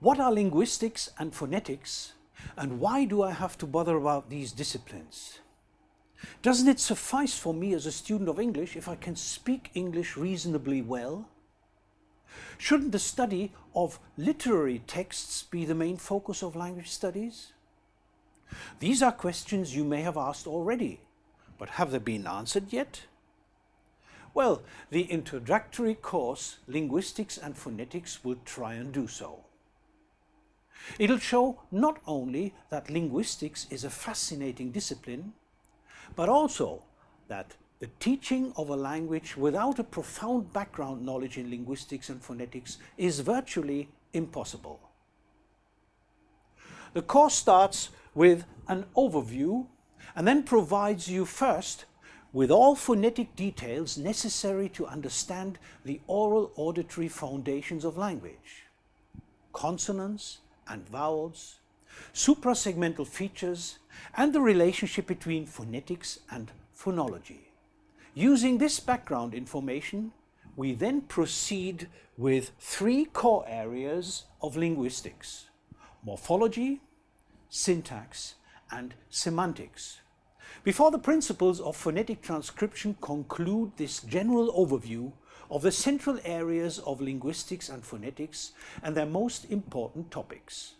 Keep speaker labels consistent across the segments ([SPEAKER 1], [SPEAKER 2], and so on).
[SPEAKER 1] What are linguistics and phonetics and why do I have to bother about these disciplines? Doesn't it suffice for me as a student of English if I can speak English reasonably well? Shouldn't the study of literary texts be the main focus of language studies? These are questions you may have asked already, but have they been answered yet? Well, the introductory course, Linguistics and Phonetics, will try and do so. It'll show not only that linguistics is a fascinating discipline, but also that the teaching of a language without a profound background knowledge in linguistics and phonetics is virtually impossible. The course starts with an overview and then provides you first with all phonetic details necessary to understand the oral auditory foundations of language. Consonants and vowels, suprasegmental features and the relationship between phonetics and phonology. Using this background information, we then proceed with three core areas of linguistics, morphology, syntax and semantics. Before the principles of phonetic transcription conclude this general overview of the central areas of linguistics and phonetics and their most important topics.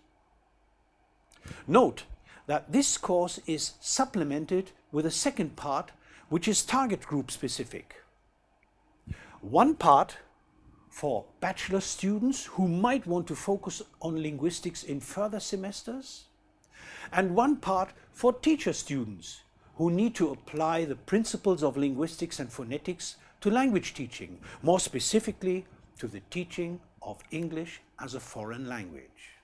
[SPEAKER 1] Note that this course is supplemented with a second part which is target group specific. One part for bachelor students who might want to focus on linguistics in further semesters and one part for teacher students who need to apply the principles of linguistics and phonetics to language teaching, more specifically to the teaching of English as a foreign language.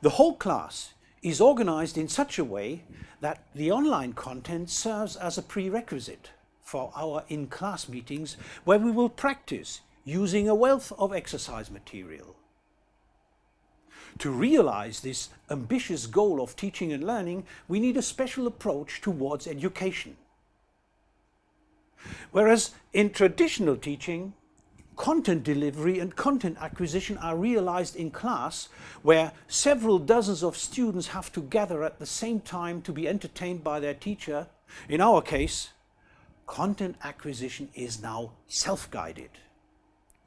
[SPEAKER 1] The whole class is organized in such a way that the online content serves as a prerequisite for our in-class meetings where we will practice using a wealth of exercise material. To realize this ambitious goal of teaching and learning, we need a special approach towards education. Whereas in traditional teaching, content delivery and content acquisition are realized in class where several dozens of students have to gather at the same time to be entertained by their teacher. In our case, content acquisition is now self-guided.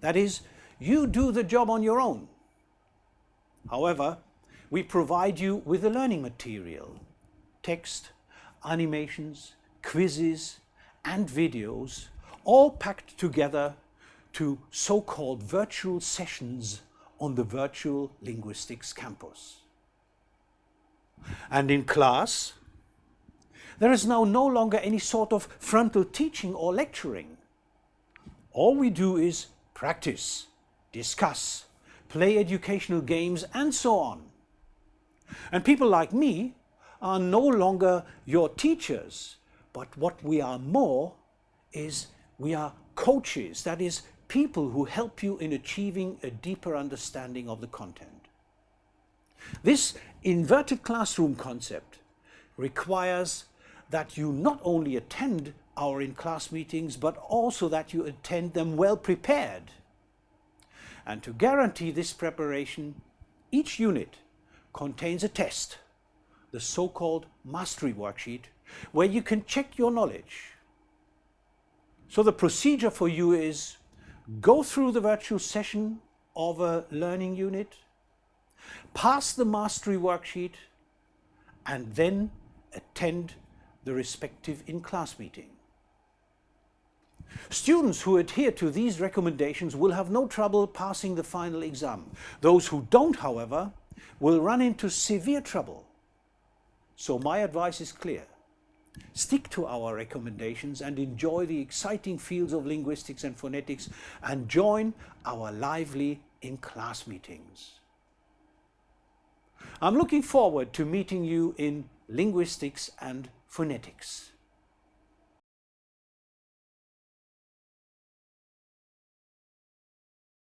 [SPEAKER 1] That is, you do the job on your own. However, we provide you with the learning material, text, animations, quizzes and videos all packed together to so-called virtual sessions on the virtual linguistics campus. And in class, there is now no longer any sort of frontal teaching or lecturing. All we do is practice, discuss, play educational games and so on. And people like me are no longer your teachers, but what we are more is we are coaches, that is people who help you in achieving a deeper understanding of the content. This inverted classroom concept requires that you not only attend our in-class meetings, but also that you attend them well prepared. And to guarantee this preparation, each unit contains a test, the so-called mastery worksheet, where you can check your knowledge. So the procedure for you is go through the virtual session of a learning unit, pass the mastery worksheet, and then attend the respective in-class meeting. Students who adhere to these recommendations will have no trouble passing the final exam. Those who don't, however, will run into severe trouble. So my advice is clear. Stick to our recommendations and enjoy the exciting fields of linguistics and phonetics and join our lively in-class meetings. I'm looking forward to meeting you in linguistics and phonetics.